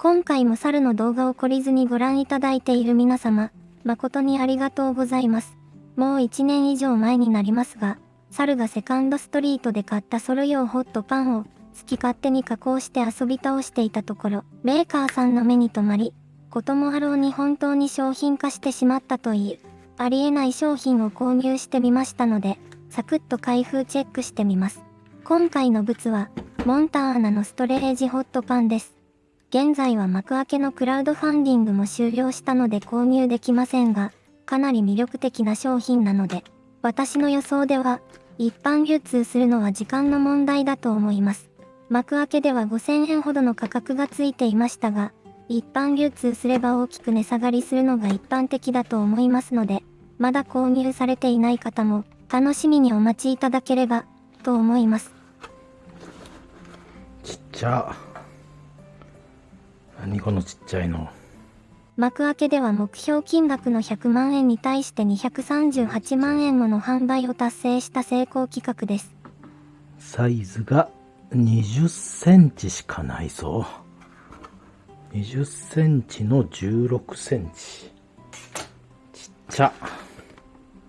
今回も猿の動画を懲りずにご覧いただいている皆様、誠にありがとうございます。もう1年以上前になりますが、猿がセカンドストリートで買ったソロ用ホットパンを好き勝手に加工して遊び倒していたところ、メーカーさんの目に留まり、こともあろうに本当に商品化してしまったという、ありえない商品を購入してみましたので、サクッと開封チェックしてみます。今回の物は、モンターナのストレージホットパンです。現在は幕開けのクラウドファンディングも終了したので購入できませんが、かなり魅力的な商品なので、私の予想では、一般流通するのは時間の問題だと思います。幕開けでは5000円ほどの価格がついていましたが、一般流通すれば大きく値下がりするのが一般的だと思いますので、まだ購入されていない方も楽しみにお待ちいただければと思います。ちっちゃ。何このちっちゃいの。幕開けでは目標金額の100万円に対して238万円もの販売を達成した成功企画です。サイズが20センチしかないぞ。20センチの16センチ。ちっちゃ。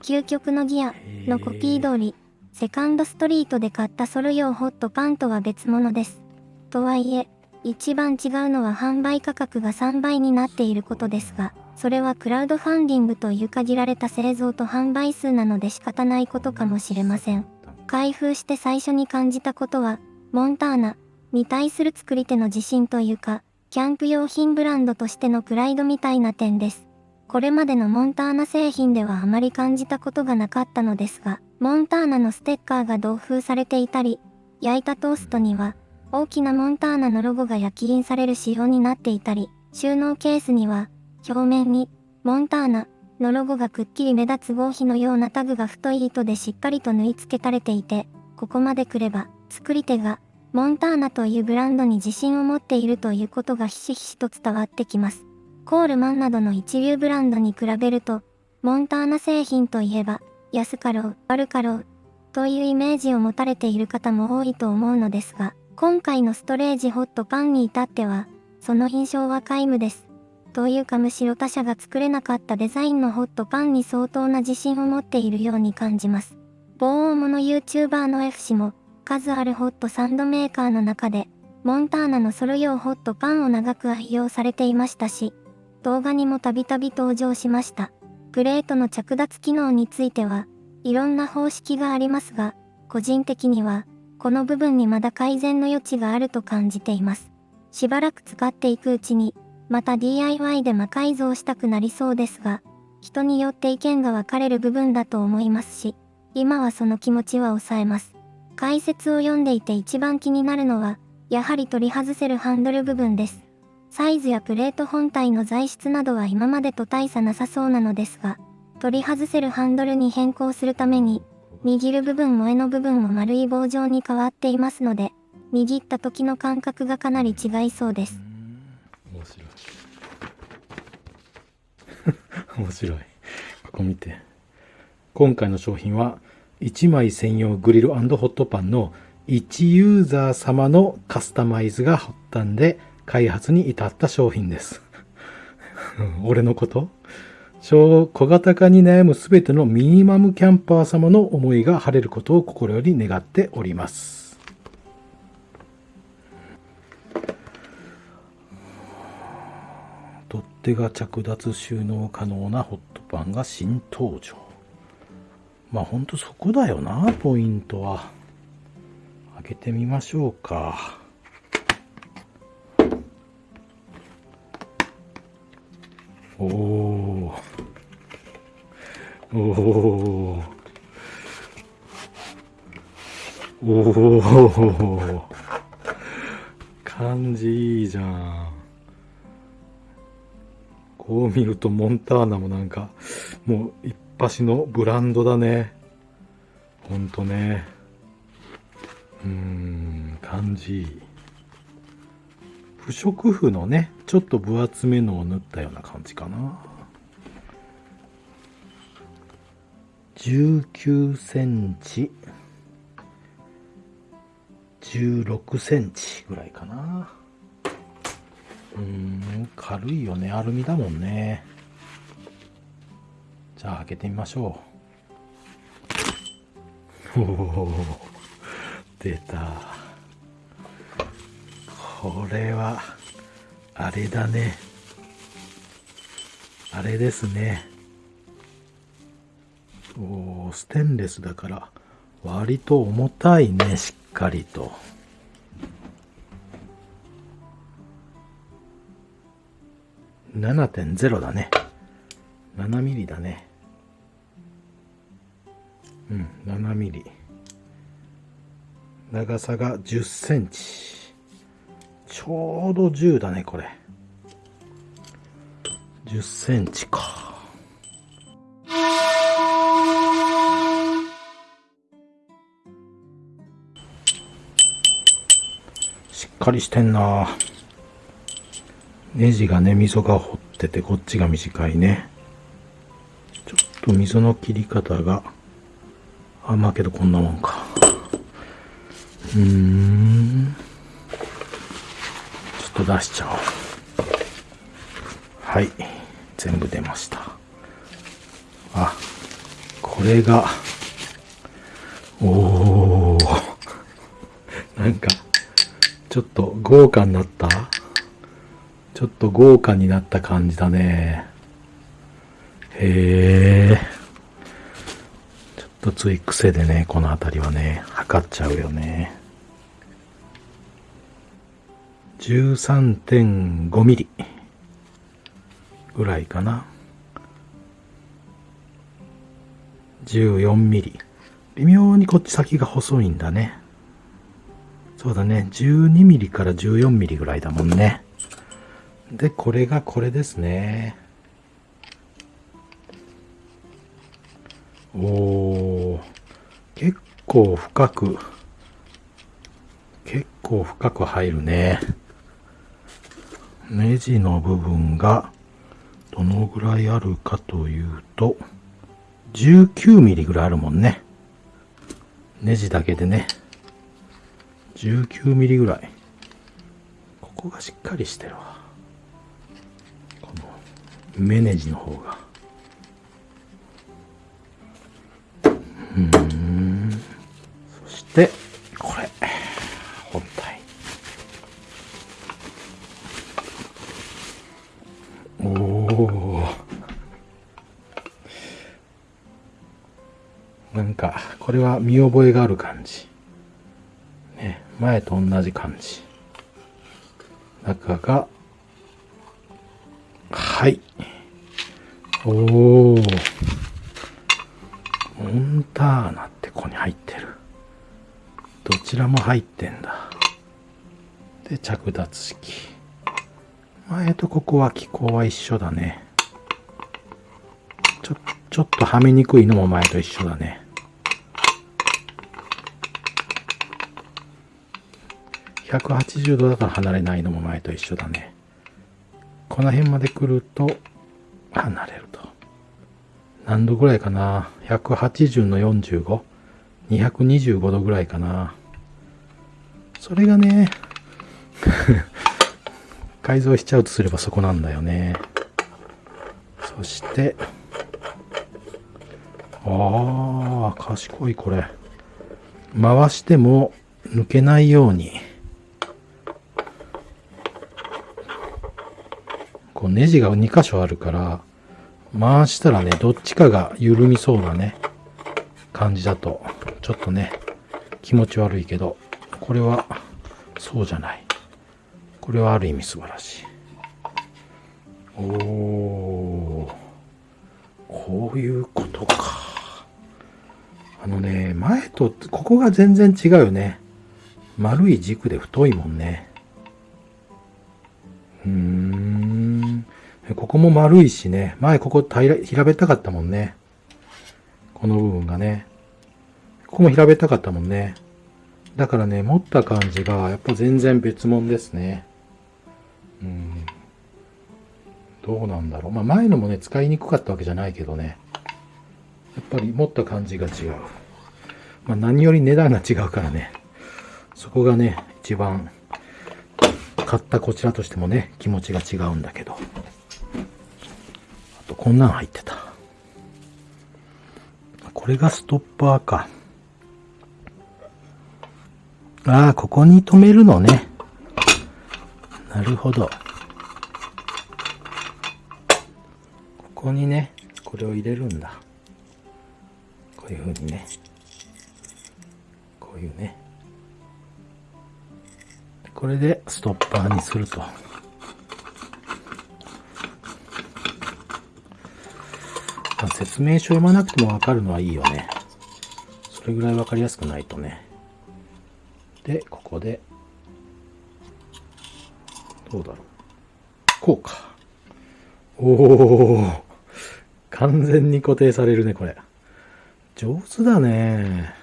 究極のギアのコピー通り、セカンドストリートで買ったソル用ホットパンとは別物です。とはいえ、一番違うのは販売価格が3倍になっていることですが、それはクラウドファンディングという限られた製造と販売数なので仕方ないことかもしれません。開封して最初に感じたことは、モンターナに対する作り手の自信というか、キャンプ用品ブランドとしてのプライドみたいな点です。これまでのモンターナ製品ではあまり感じたことがなかったのですが、モンターナのステッカーが同封されていたり、焼いたトーストには、大きなモンターナのロゴが焼き印される仕様になっていたり、収納ケースには、表面に、モンターナのロゴがくっきり目立つ合皮のようなタグが太い糸でしっかりと縫い付けられていて、ここまで来れば、作り手が、モンターナというブランドに自信を持っているということがひしひしと伝わってきます。コールマンなどの一流ブランドに比べると、モンターナ製品といえば、安かろう、悪かろう、というイメージを持たれている方も多いと思うのですが、今回のストレージホットパンに至っては、その印象は皆無です。というかむしろ他社が作れなかったデザインのホットパンに相当な自信を持っているように感じます。某大物 YouTuber の F 氏も、数あるホットサンドメーカーの中で、モンターナのソロ用ホットパンを長く愛用されていましたし、動画にもたびたび登場しました。プレートの着脱機能については、いろんな方式がありますが、個人的には、この部分にまだ改善の余地があると感じています。しばらく使っていくうちに、また DIY で魔改造したくなりそうですが、人によって意見が分かれる部分だと思いますし、今はその気持ちは抑えます。解説を読んでいて一番気になるのは、やはり取り外せるハンドル部分です。サイズやプレート本体の材質などは今までと大差なさそうなのですが、取り外せるハンドルに変更するために、握る部分も柄の部分も丸い棒状に変わっていますので、握った時の感覚がかなり違いそうです。面白い。面白い。ここ見て。今回の商品は、1枚専用グリルホットパンの1ユーザー様のカスタマイズが発端で開発に至った商品です。俺のこと？小型化に悩むすべてのミニマムキャンパー様の思いが晴れることを心より願っております。取っ手が着脱収納可能なホットパンが新登場。まあほんとそこだよな、ポイントは。開けてみましょうか。お感じいいじゃん。こう見るとモンターナもなんか、もう一発のブランドだね。ほんとね。うん、感じいい。不織布のね、ちょっと分厚めのを塗ったような感じかな。19センチ、16センチぐらいかな。うん、軽いよね。アルミだもんね。じゃあ開けてみましょう。おお、出た。これは、あれだね。あれですね。おお、ステンレスだから、割と重たいね、しっかりと。7.0だね。7ミリだね。うん、7ミリ。長さが10センチ。ちょうど10だね、これ。10センチか。っかりしてんなネジがね、溝が掘ってて、こっちが短いね。ちょっと溝の切り方が、あ、まあけどこんなもんか。うーん。ちょっと出しちゃおう。はい。全部出ました。あ、これが、おー。なんか、ちょっと豪華になった？ちょっと豪華になった感じだね。へえ。ちょっとつい癖でね、この辺りはね、測っちゃうよね。13.5ミリぐらいかな。14ミリ。微妙にこっち先が細いんだね。そうだね。12ミリから14ミリぐらいだもんね。で、これがこれですね。おー、結構深く、結構深く入るね。ネジの部分がどのぐらいあるかというと、19ミリぐらいあるもんね。ネジだけでね。19ミリぐらい。ここがしっかりしてるわ。この、目ネジの方が。うん。そして、これ。本体。おお。なんか、これは見覚えがある感じ。前と同じ感じ。中が、はい。おお。モンターナってここに入ってる。どちらも入ってんだ。で、着脱式。前とここは機構は一緒だね。ちょ、ちょっとはめにくいのも前と一緒だね。180度だから離れないのも前と一緒だね。この辺まで来ると離れると。何度ぐらいかな ?180 の 45?225 度ぐらいかな。それがね、改造しちゃうとすればそこなんだよね。そして、ああ、賢いこれ。回しても抜けないように。こうネジが2箇所あるから、回したらね、どっちかが緩みそうなね、感じだと、ちょっとね、気持ち悪いけど、これは、そうじゃない。これはある意味素晴らしい。おー、こういうことか。あのね、前と、ここが全然違うよね。丸い軸で太いもんね。うん。ここも丸いしね。前ここ平平べったかったもんね。この部分がね。ここも平べったかったもんね。だからね、持った感じがやっぱ全然別物ですね。うん。どうなんだろう。まあ前のもね、使いにくかったわけじゃないけどね。やっぱり持った感じが違う。まあ何より値段が違うからね。そこがね、一番買ったこちらとしてもね、気持ちが違うんだけど。と、こんなん入ってた。これがストッパーか。ああ、ここに止めるのね。なるほど。ここにね、これを入れるんだ。こういう風にね。こういうね。これでストッパーにすると。まあ、説明書読まなくてもわかるのはいいよね。それぐらいわかりやすくないとね。で、ここで、どうだろう。こうか。おお完全に固定されるね、これ。上手だね。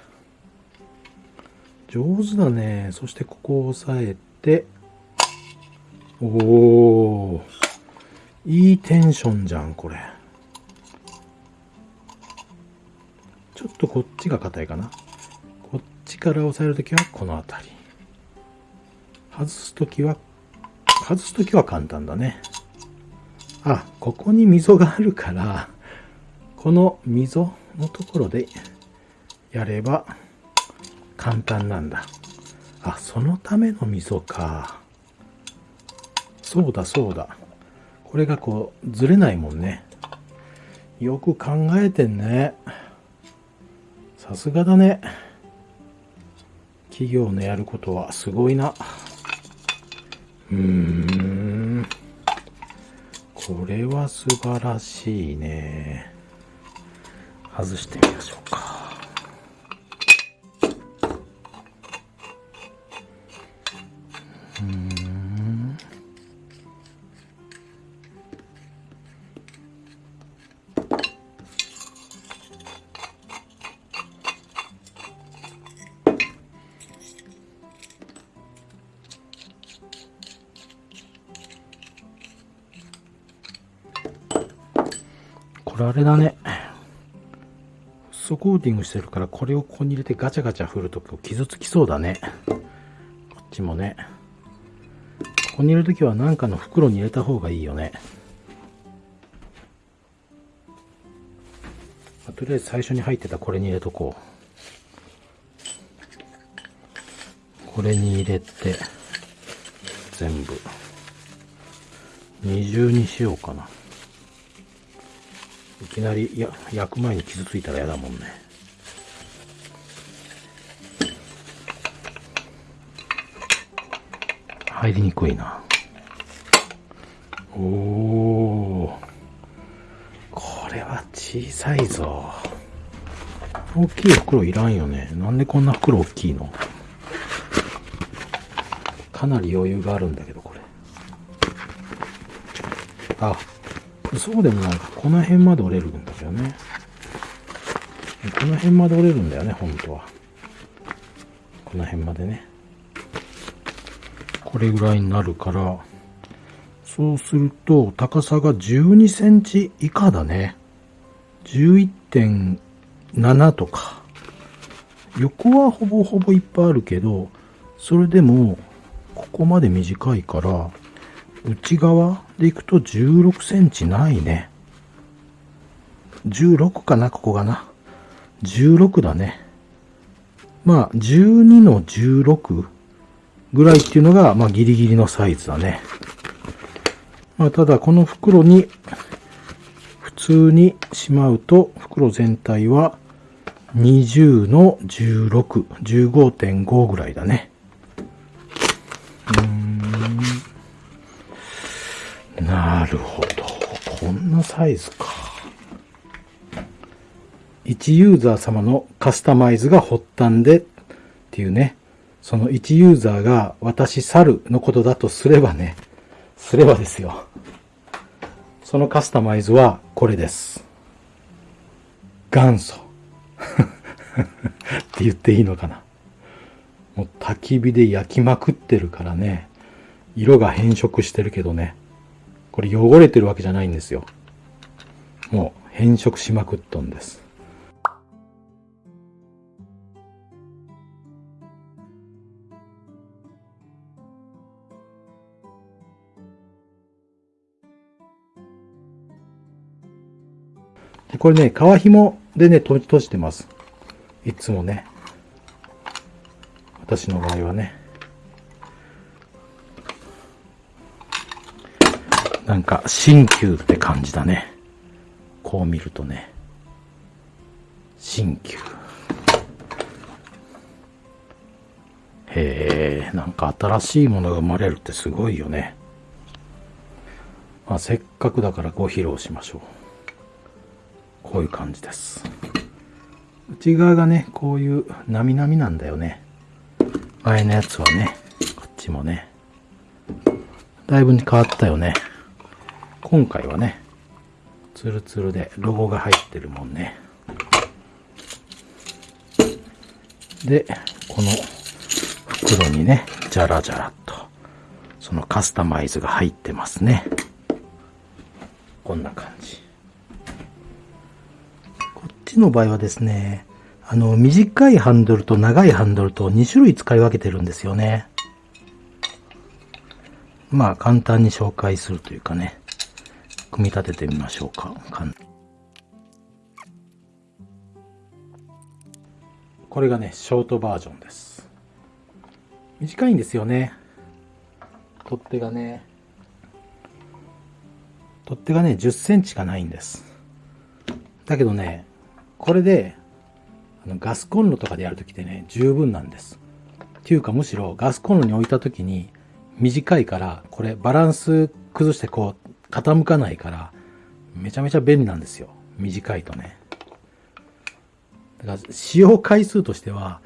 上手だね。そしてここを押さえて、おおいいテンションじゃん、これ。ょっとこっちが硬いかな。こっちから押さえるときはこの辺り。外すときは、外すときは簡単だね。あ、ここに溝があるから、この溝のところでやれば簡単なんだ。あ、そのための溝か。そうだそうだ。これがこうずれないもんね。よく考えてんね。さすがだね。企業のやることはすごいな。うーん。これは素晴らしいね。外してみましょうか。うーん。あれだね。フッ素コーティングしてるから、これをここに入れてガチャガチャ振ると傷つきそうだね。こっちもね。ここに入れるときは何かの袋に入れた方がいいよね。まあとりあえず最初に入ってたこれに入れとこう。これに入れて、全部。二重にしようかな。いきなりや焼く前に傷ついたら嫌だもんね。入りにくいな。おお。これは小さいぞ。大きい袋いらんよね。なんでこんな袋大きいの？かなり余裕があるんだけど、これ。あ、そうでもないか。この辺まで折れるんだけどね。この辺まで折れるんだよね、本当は。この辺までね。これぐらいになるから、そうすると、高さが12センチ以下だね。11.7とか。横はほぼほぼいっぱいあるけど、それでも、ここまで短いから、内側でいくと16センチないね。16かな、ここがな。16だね。まあ、12の16ぐらいっていうのが、まあ、ギリギリのサイズだね。まあ、ただ、この袋に、普通にしまうと、袋全体は20の16、15.5ぐらいだね。うん。なるほど。こんなサイズか。1ユーザー様のカスタマイズが発端でっていうね。その1ユーザーが私猿のことだとすればね。すればですよ。そのカスタマイズはこれです。元祖。って言っていいのかな。もう焚き火で焼きまくってるからね。色が変色してるけどね。これ汚れてるわけじゃないんですよ。もう変色しまくっとんです。これね、皮紐でね、閉じてます。いつもね。私の場合はね。なんか、新旧って感じだね。こう見るとね。新旧。へえ、なんか新しいものが生まれるってすごいよね。まあ、せっかくだからご披露しましょう。こういう感じです。内側がね、こういうなみなみなんだよね。前のやつはね、こっちもね。だいぶ変わったよね。今回はね、ツルツルでロゴが入ってるもんね。で、この袋にね、じゃらじゃらっと、そのカスタマイズが入ってますね。こんな感じ。こっちの場合はですね、あの、短いハンドルと長いハンドルと2種類使い分けてるんですよね。まあ、簡単に紹介するというかね、組み立ててみましょうか。かんこれがね、ショートバージョンです。短いんですよね。取っ手がね、取っ手がね、10センチしかないんです。だけどね、これで、あのガスコンロとかでやるときってね、十分なんです。っていうかむしろガスコンロに置いたときに短いから、これバランス崩してこう傾かないから、めちゃめちゃ便利なんですよ。短いとね。だから使用回数としては、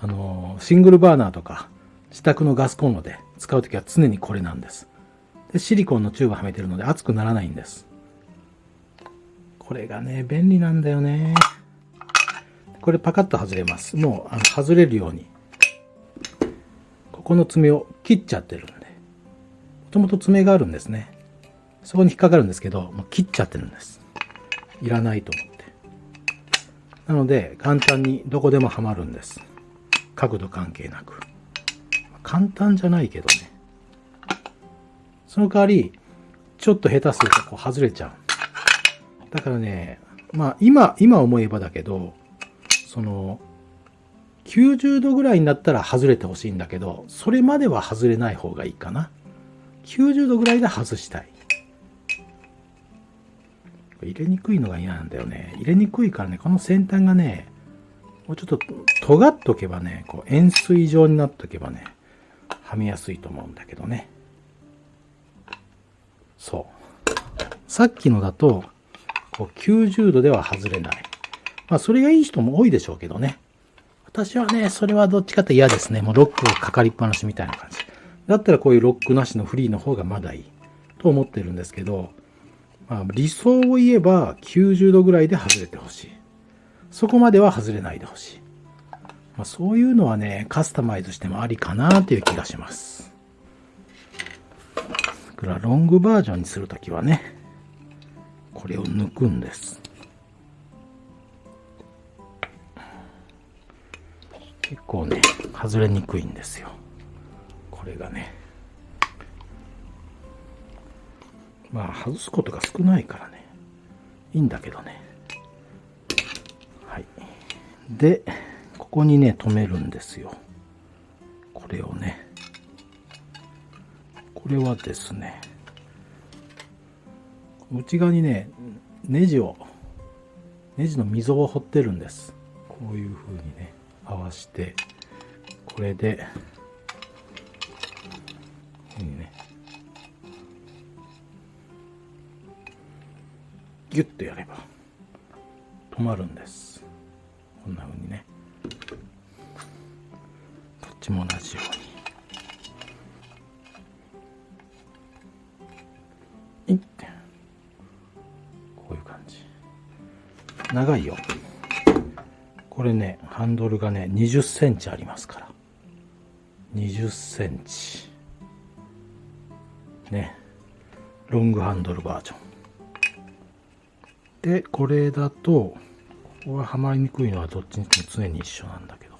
あの、シングルバーナーとか自宅のガスコンロで使うときは常にこれなんです。で、シリコンのチューブはめてるので熱くならないんです。これがね、便利なんだよね。これパカッと外れます。もうあの外れるように。ここの爪を切っちゃってるんで。もともと爪があるんですね。そこに引っかかるんですけど、もう切っちゃってるんです。いらないと思って。なので、簡単にどこでもはまるんです。角度関係なく。簡単じゃないけどね。その代わり、ちょっと下手するとこう外れちゃう。だからね、まあ今、今思えばだけど、その、90度ぐらいになったら外れてほしいんだけど、それまでは外れない方がいいかな。90度ぐらいで外したい。入れにくいのが嫌なんだよね。入れにくいからね、この先端がね、もうちょっと尖っとけばね、こう円錐状になっとけばね、はめやすいと思うんだけどね。そう。さっきのだと、こう90度では外れない。まあ、それがいい人も多いでしょうけどね。私はね、それはどっちかって嫌ですね。もうロックがかかりっぱなしみたいな感じ。だったらこういうロックなしのフリーの方がまだいい。と思ってるんですけど、まあ、理想を言えば90度ぐらいで外れてほしい。そこまでは外れないでほしい。まあ、そういうのはね、カスタマイズしてもありかなという気がします。だからロングバージョンにするときはね、これを抜くんです。結構ね、外れにくいんですよ。これがね。まあ、外すことが少ないからね。いいんだけどね。はい。で、ここにね、止めるんですよ。これをね。これはですね、内側にね、ネジを、ネジの溝を掘ってるんです。こういう風にね、合わして、これで、こういう風にね、ギュッとやれば、止まるんです。こんな風にね。こっちも同じように。いって。こういう感じ。長いよ。これね、ハンドルがね、20センチありますから。20センチ。ね。ロングハンドルバージョン。で、これだと、ここがはまりにくいのはどっちにしても常に一緒なんだけど、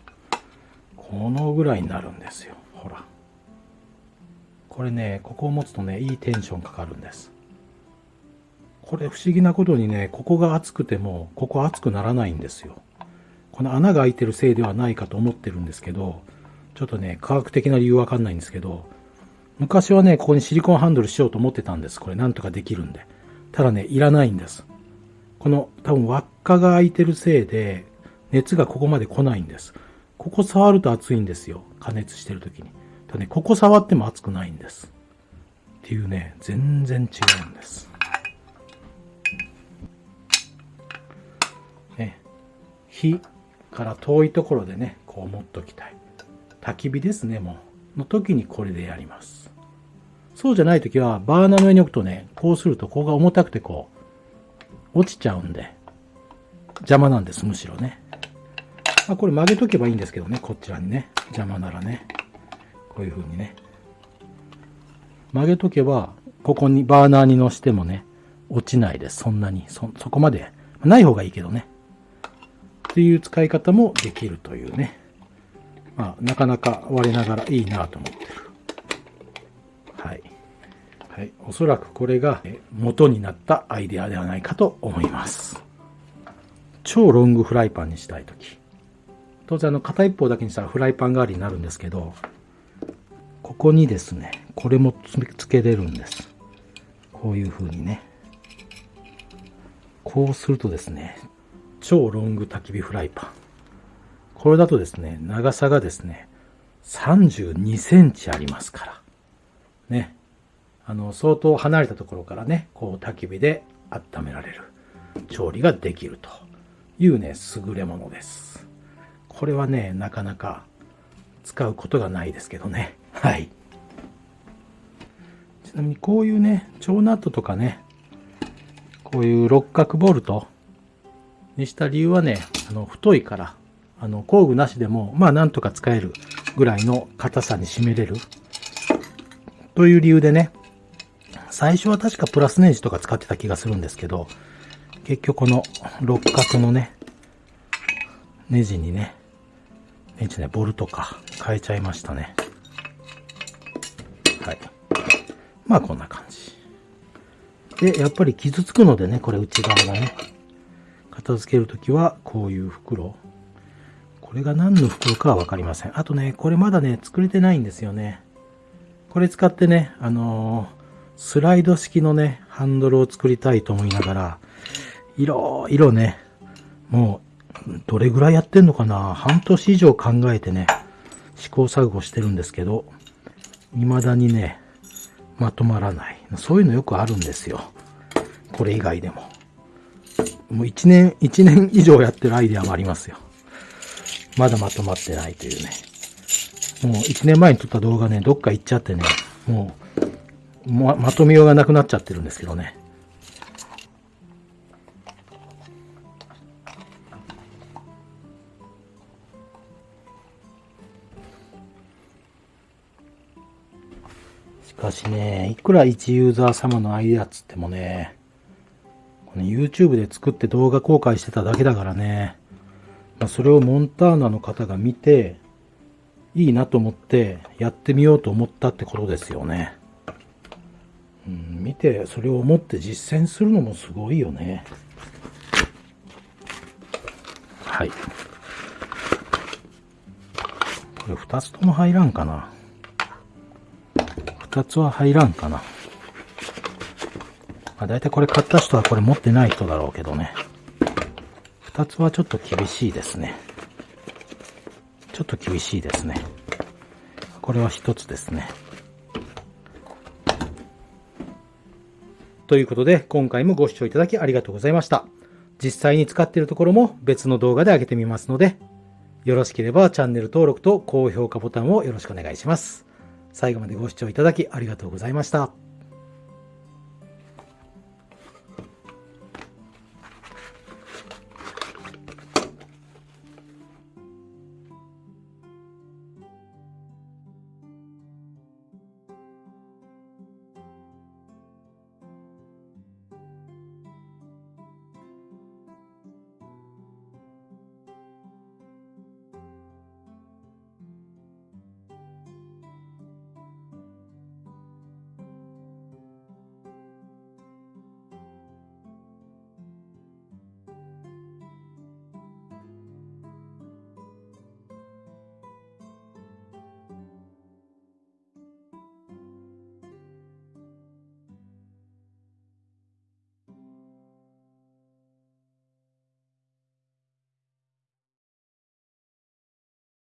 このぐらいになるんですよ。ほら。これね、ここを持つとね、いいテンションかかるんです。これ不思議なことにね、ここが熱くても、ここ熱くならないんですよ。この穴が開いてるせいではないかと思ってるんですけど、ちょっとね、科学的な理由わかんないんですけど、昔はね、ここにシリコンハンドルしようと思ってたんです。これなんとかできるんで。ただね、いらないんです。この多分輪っかが開いてるせいで、熱がここまで来ないんです。ここ触ると熱いんですよ。加熱してる時に。ただね、ここ触っても熱くないんです。っていうね、全然違うんです。ね、火から遠いところでね、こう持っときたい。焚き火ですね、もう。の時にこれでやります。そうじゃない時は、バーナーの上に置くとね、こうするとここが重たくてこう、落ちちゃうんで、邪魔なんです、むしろね。まあ、これ曲げとけばいいんですけどね、こちらにね。邪魔ならね。こういう風にね。曲げとけば、ここにバーナーに乗してもね、落ちないです。そんなに。そ、そこまで。ない方がいいけどね。っていう使い方もできるというね。まあ、なかなか割れながらいいなと思ってる。はい。はい。おそらくこれが元になったアイデアではないかと思います。超ロングフライパンにしたいとき。当然あの片一方だけにしたらフライパン代わりになるんですけど、ここにですね、これもつけれるんです。こういう風にね。こうするとですね、超ロング焚き火フライパン。これだとですね、長さがですね、32センチありますから。ね。あの、相当離れたところからね、こう焚き火で温められる。調理ができるというね、優れものです。これはね、なかなか使うことがないですけどね。はい。ちなみにこういうね、超ナットとかね、こういう六角ボルトにした理由はね、あの、太いから、あの、工具なしでも、まあなんとか使えるぐらいの硬さに締めれる。という理由でね、最初は確かプラスネジとか使ってた気がするんですけど、結局この六角のね、ネジにね、ネジね、ボルトか、変えちゃいましたね。はい。まあこんな感じ。で、やっぱり傷つくのでね、これ内側がね、片付けるときはこういう袋。これが何の袋かはわかりません。あとね、これまだね、作れてないんですよね。これ使ってね、あの、スライド式のね、ハンドルを作りたいと思いながら、いろいろね、もう、どれぐらいやってんのかな半年以上考えてね、試行錯誤してるんですけど、未だにね、まとまらない。そういうのよくあるんですよ。これ以外でも。もう一年、一年以上やってるアイデアもありますよ。まだまとまってないというね。もう1年前に撮った動画ね、どっか行っちゃってね、もう、ま、まとめようがなくなっちゃってるんですけどね。しかしね、いくら一ユーザー様のアイデアっつってもね、この YouTube で作って動画公開してただけだからね、まあ、それをモンターナの方が見て、いいなと思ってやってみようと思ったってことですよね。うん、見てそれを思って実践するのもすごいよね。はい。これ2つとも入らんかな。2つは入らんかな。まあ大体これ買った人はこれ持ってない人だろうけどね。2つはちょっと厳しいですね。ちょっと厳しいですね。これは1つですね。ということで、今回もご視聴いただきありがとうございました。実際に使っているところも別の動画で上げてみますので、よろしければチャンネル登録と高評価ボタンをよろしくお願いします。最後までご視聴いただきありがとうございました。